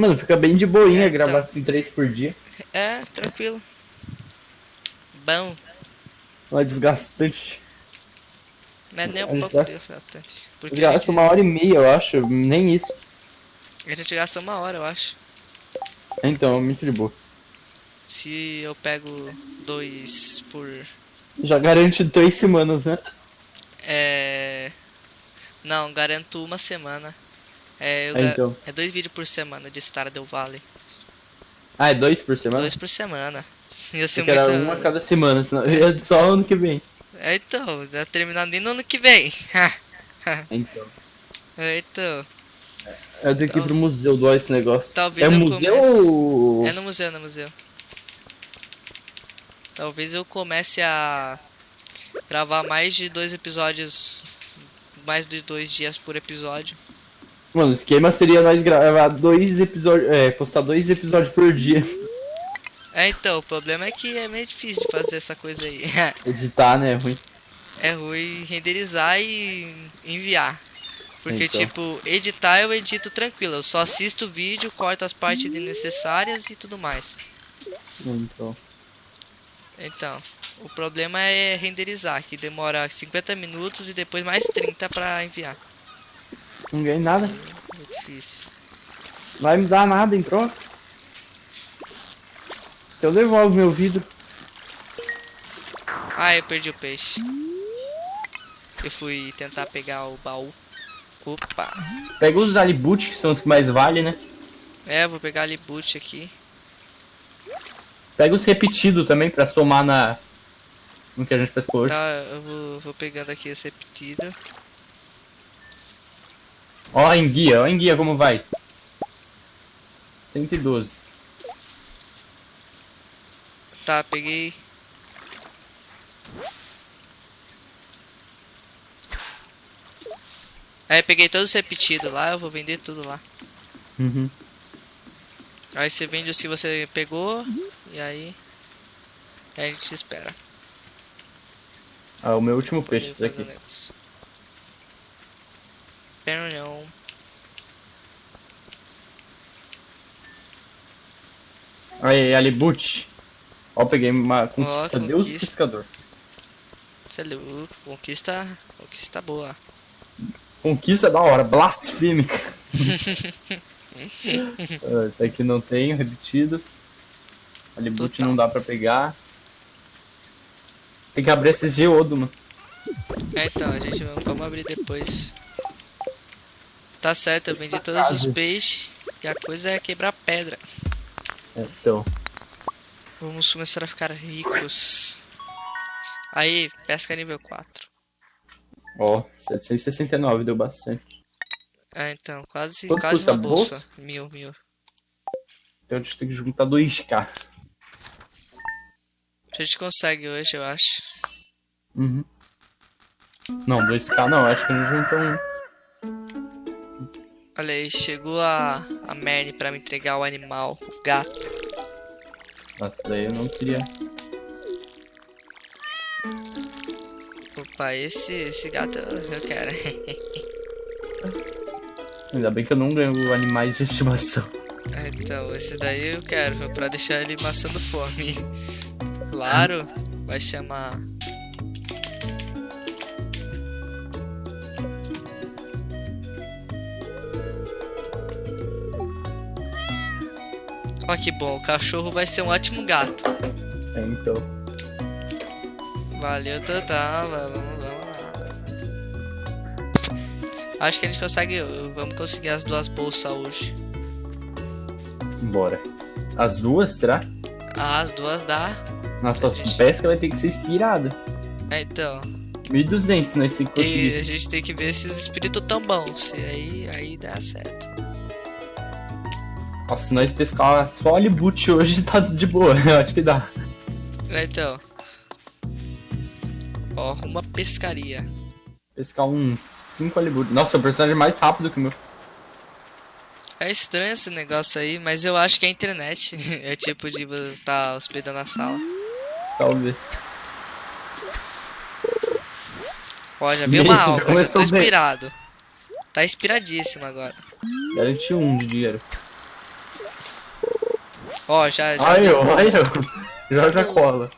Mano, fica bem de boinha É, então. gravar assim três por dia. É, tranquilo. Bom, Não é desgastante. não é nem um pouco desgastante. Porque Gasta gente, uma hora e meia, eu acho. Nem isso. a gente gasta uma hora, eu acho. Então, é muito de boa. Se eu pego dois por. Já garante três semanas, né? É. Não, garanto uma semana. É, eu É, então. é dois vídeos por semana de Stardew Valley. Ah, é dois por semana? Dois por semana. Ia ser muito. uma a cada semana, senão é só ano que vem. É, então, já terminar nem no ano que vem. Então. É, então. Eu tenho que ir pro museu doar esse negócio. Talvez é eu museu comece- ou... É no museu, é no museu. Talvez eu comece a gravar mais de dois episódios. Mais de dois dias por episódio. Mano, o esquema seria nós gravar dois episódios. É, postar dois episódios por dia. É, então, o problema é que é meio difícil de fazer essa coisa aí. Editar, né? É ruim. é ruim renderizar e enviar. Porque, Então. tipo, editar eu edito tranquilo. Eu só assisto o vídeo, corto as partes desnecessárias e tudo mais. Então. Então, o problema é renderizar, que demora 50 minutos e depois mais 30 pra enviar. Não ganhei nada. Muito difícil. Vai me dar nada em troca. Eu devolvo meu vidro. Ah, eu perdi o peixe. Eu fui tentar pegar o baú. Opa. Pega os alibut, que são os que mais valem, né? É, vou pegar ali boot aqui. Pega os repetidos também pra somar na. No que a gente pescou hoje. Tá, eu vou, vou pegando aqui esse repetido. Ó, a enguia, ó, a enguia como vai. 112. Tá, peguei. Aí peguei todos os repetidos lá, eu vou vender tudo lá. Uhum. Aí você vende os que você pegou e aí. aí a gente espera. Ah, o meu último peixe, esse aqui. Espera não. Aí, alibut. Ó, peguei uma conquista. Deus conquista. pescador. Você é louco, conquista. Conquista boa. Conquista da hora, blasfêmica. Esse aqui não tem, repetido. Alibut Total. não dá pra pegar. Tem que abrir esses geodo, mano. É, então, a gente vai- vamos abrir depois. Tá certo, eu vendi todos os peixes e a coisa é quebrar pedra. Então, Vamos começar a ficar ricos. Aí, pesca nível 4. ó, 769 deu bastante. É, então, quase, Quanto quase uma a bolsa. Mil, mil. Então a gente tem que juntar 2k. A gente consegue hoje, eu acho. Uhum. Não, 2k não, acho que a gente juntou um. Olha aí, chegou a, a Merny pra me entregar o animal, gato. Nossa, daí eu não queria. Opa, esse, esse gato eu, quero. Ainda bem que eu não ganho animais de estimação. É, então, esse daí eu quero, pra deixar ele maçando fome. Claro, vai chamar. Ó que bom, o cachorro vai ser um ótimo gato. É, então. Valeu, total, vamos, vamos lá. Acho que a gente consegue, vamos conseguir as duas bolsas hoje. Bora. As duas, será? Ah, as duas dá. Nossa, Gente. pesca vai ter que ser inspirada. É, então. 1200 nós temos que a gente tem que ver esses espíritos tão bons. E aí, aí dá certo. Nossa, se nós pescar só alibut hoje tá de boa, eu acho que dá. É, Então. Ó, uma pescaria. Pescar uns 5 alibut. Nossa, o personagem é mais rápido que o meu. É estranho esse negócio aí, mas eu acho que é a internet. É tipo de estar hospedando a sala. Talvez. Ó, já vi Gente, uma já alma, já tô bem. inspirado. Tá inspiradíssimo agora. Garanti um de dinheiro. Ó, já, já. Ai, deu ó, ai, ó. Joga Só cola.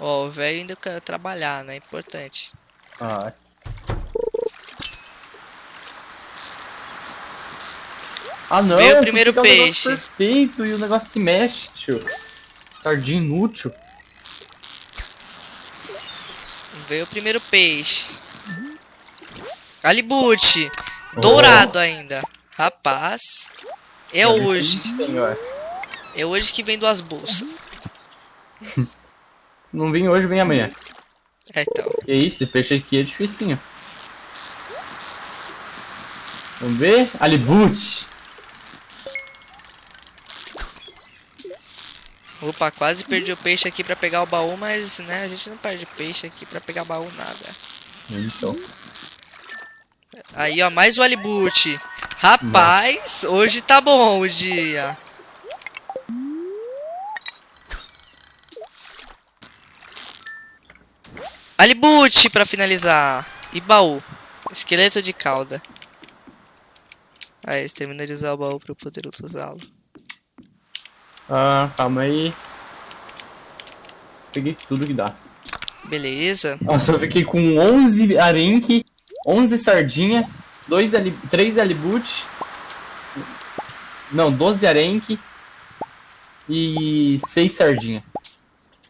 Ó, o velho ainda quer trabalhar, né? Importante. Ah. Ah não, Veio o primeiro fica um peixe. perfeito e o negócio se mexe, tio. Sardinha inútil. Veio o primeiro peixe. Alibute! Dourado ainda. Rapaz. É hoje. Senhor. É hoje que vem duas bolsas. Não vem hoje, vem amanhã. É, então. Que isso, esse peixe aqui é dificinho. Vamos ver? Alibute. Opa, quase perdi o peixe aqui pra pegar o baú, mas né, a gente não perde peixe aqui pra pegar baú nada. Então. Aí, ó, mais o alibute. Rapaz, hoje tá bom o dia. Alibute pra finalizar. E baú. Esqueleto de cauda. Aí, termina de usar o baú pra eu poder usá-lo. Ah, calma aí. Peguei tudo que dá. Beleza. Nossa, eu fiquei com 11 arenque, 11 sardinhas, 2 ali, 3 alibute. Não, 12 arenque e 6 sardinha.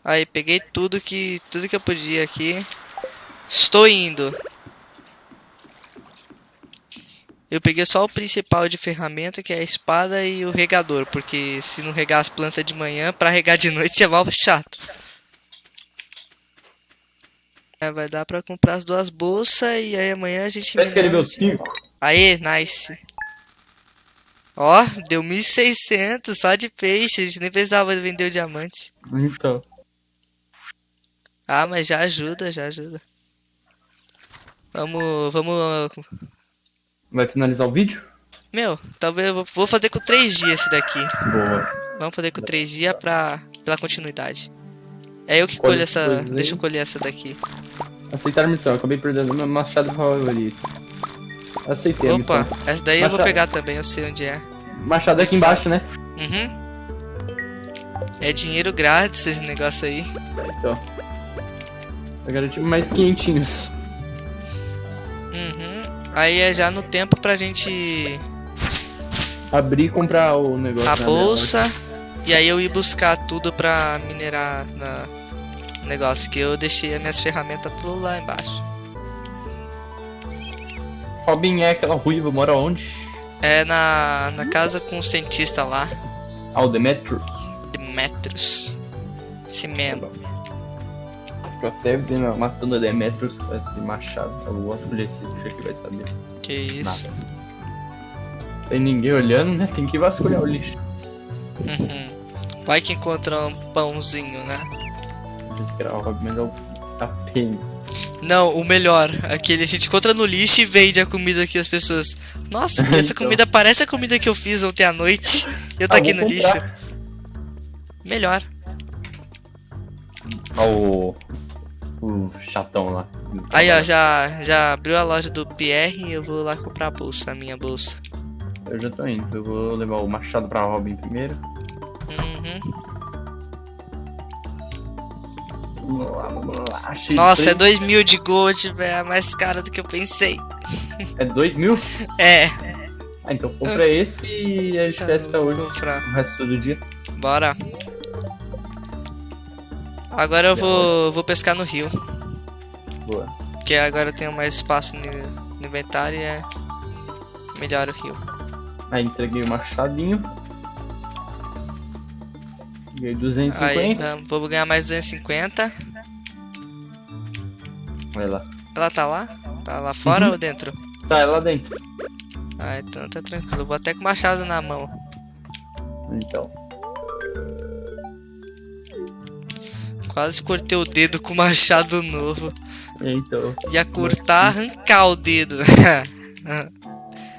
Aí, peguei tudo que tudo que eu podia aqui. Estou indo. Eu peguei só o principal de ferramenta, que é a espada e o regador, porque se não regar as plantas de manhã, pra regar de noite é mal chato. É, vai dar pra comprar as duas bolsas e aí amanhã a gente 5. Aê, nice. Ó, deu 1.600 só de peixe, a gente nem precisava vender o diamante. Então. Ah, mas já ajuda, já ajuda. Vamos, vamos. Vai finalizar o vídeo? Meu, talvez eu vou fazer com 3 dias esse daqui. Boa. Vamos fazer com 3 dias pra. pela continuidade. É eu que colho essa. Deixa eu colher essa daqui. Aceitar a missão. Acabei perdendo meu machado favorito. Aceitei a Opa, missão. essa daí eu vou Machado. pegar também, eu sei onde é. Machado aqui embaixo, né? Uhum. É dinheiro grátis esse negócio aí. Então. Eu garanti mais quentinhos. Uhum. Aí é já no tempo pra gente. Abrir e comprar o negócio. a né, bolsa. E aí eu ir buscar tudo pra minerar na negócio que eu deixei as minhas ferramentas tudo lá embaixo. Robin é aquela ruiva, mora onde? É na, na casa com o cientista lá, Ah, o Demetrius. Demetrius. Esse mesmo. Eu até vi matando a Demetrius com esse machado. Eu vou escolher esse bicho aqui, vai saber. Que isso. Tem ninguém olhando, né? Tem que vasculhar o lixo. Uhum. Vai que encontra um pãozinho, né? Não sei se era o Robin, mas é o a Penny. Não, o melhor. Aquele a gente encontra no lixo e vende a comida que as pessoas. Nossa, essa Então. comida parece a comida que eu fiz ontem à noite. Eu tô Ah, aqui no comprar. lixo. Melhor. O. O chatão lá. Aí, ó, já, já abriu a loja do Pierre e eu vou lá comprar a bolsa, a minha bolsa. Eu já tô indo. Eu vou levar o machado pra Robin primeiro. Uhum. Vamos lá, vamos lá. Achei Nossa, é três- 2 mil de gold, velho. É mais caro do que eu pensei. É dois mil? É. Ah, então compra esse e a gente pesca vou hoje. comprar. O resto do dia. Bora. Agora eu vou, vou pescar no rio. Boa. Porque agora eu tenho mais espaço no, no inventário e é melhor o rio. Aí entreguei o machadinho. Ganhei Aí, 250. vamos- vou ganhar mais 250. Vai lá. Ela tá lá? Tá lá fora Uhum. ou dentro? Tá, é lá dentro. Ah, então tá tranquilo. Eu Vou até com o machado na mão. Então. Quase cortei o dedo com o machado novo. Então. Ia cortar, arrancar o dedo.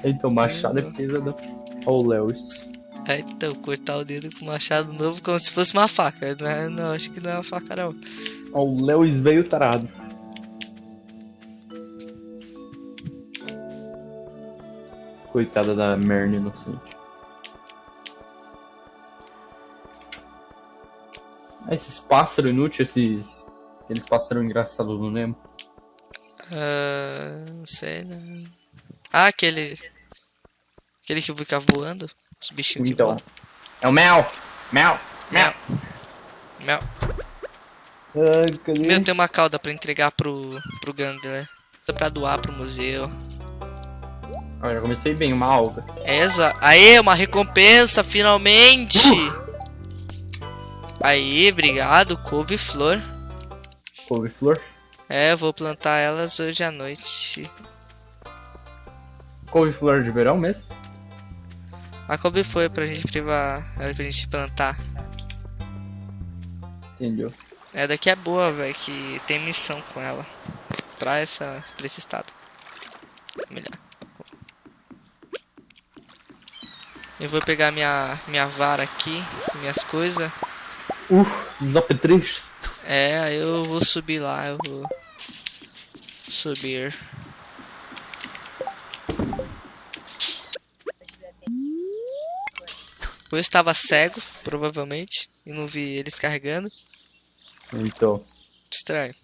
Então, machado é pesadão. Ó o Lewis. É, então, cortar o dedo com machado novo como se fosse uma faca. Não, é- não, acho que não é uma faca, não. Ó o Lewis veio tarado. Coitada da Merne inocente. Ah, esses pássaros inúteis, esses. Aqueles pássaros engraçados no Nemo. Ah, não sei, né? Ah, aquele. Aquele que fica voando. Os bichinhos que Então. voam. É o Mel! Mel! Mel. Mel. Meu, tem uma cauda pra entregar pro, pro Gandler. Pra doar pro museu. Ah, já comecei bem, uma alga. Essa. Aê, uma recompensa, finalmente! Aí, obrigado, couve-flor. Couve-flor. É, eu vou plantar elas hoje à noite. Couve-flor de verão mesmo? A couve-flor pra gente privar, é pra gente plantar. Entendeu? É daqui é boa, velho, que tem missão com ela. Pra, essa, pra esse estado. Melhor. Eu vou pegar minha, minha vara aqui, minhas coisas. Uf, Zop 3. É, eu vou subir lá, eu vou subir. Eu estava cego, provavelmente, e não vi eles carregando. Então. Estranho.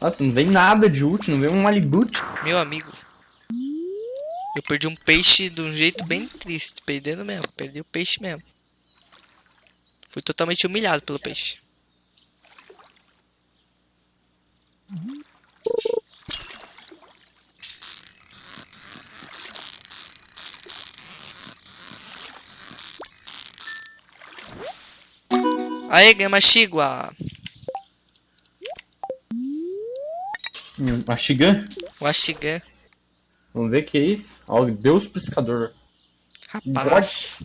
Nossa, não vem nada de útil, não vem um Malibut. Meu amigo. Eu perdi um peixe de um jeito bem triste, perdendo mesmo, perdi o peixe mesmo. Fui totalmente humilhado pelo peixe. Aê, ganhei uma chigua. Hum, a Shigan. Um axigan. Vamos ver o que é isso. Ó, Deus pescador. Rapaz.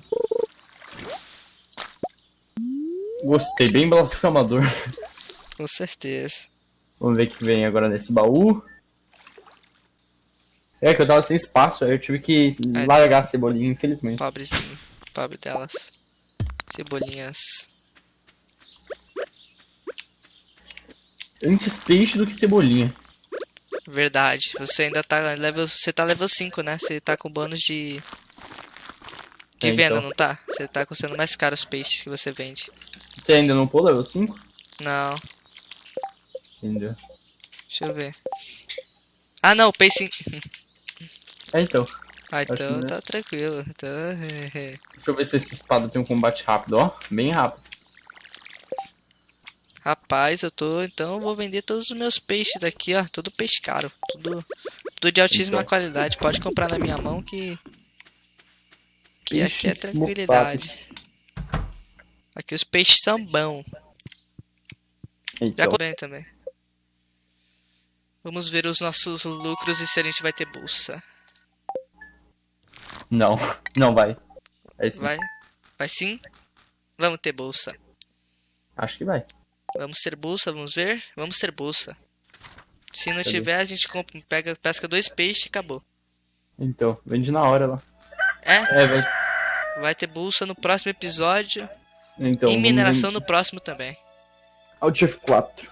Gostei, bem blasfemador. Com certeza. Vamos ver o que vem agora nesse baú. É que eu tava sem espaço, aí eu tive que Aí largar a cebolinha, infelizmente. Pobrezinho. Pobre delas. Cebolinhas. Antes peixe do que cebolinha. Verdade. Você ainda tá level. Você tá level 5, né? Você tá com bônus de. De É, venda, então. não tá? Você tá custando mais caro os peixes que você vende. Você ainda não pôs level 5? Não. Entendeu? Deixa eu ver. Ah não, peixe. É, então. Ah, então não. tá tranquilo. Então. Deixa eu ver se esse espada tem um combate rápido, ó. Bem rápido. Rapaz, eu tô. Então eu vou vender todos os meus peixes daqui, ó. Tudo peixe caro. Tudo. Tudo de altíssima Então. qualidade. Pode comprar na minha mão que. Que aqui é tranquilidade. Aqui os peixes são bons. Já Então. comprei também. Vamos ver os nossos lucros e se a gente vai ter bolsa. Não, não vai. É sim. Vai? Vai sim? Vamos ter bolsa. Acho que vai. Vamos ter bolsa, vamos ver? Vamos ter bolsa. Se não Cadê? tiver, a gente compra, pega, pesca dois peixes e acabou. Então, vende na hora lá. É? É, vai. Vai ter bolsa no próximo episódio. Então, e mineração no próximo também. Alt F4.